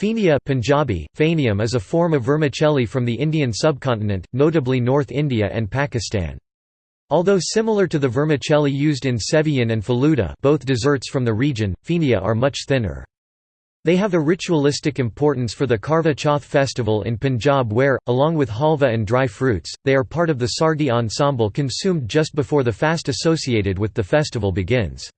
Phenia Punjabi, phenium, is a form of vermicelli from the Indian subcontinent, notably North India and Pakistan. Although similar to the vermicelli used in sevian and Faluda both desserts from the region, phenia are much thinner. They have a ritualistic importance for the Karva Chauth festival in Punjab where, along with halva and dry fruits, they are part of the sargi ensemble consumed just before the fast associated with the festival begins.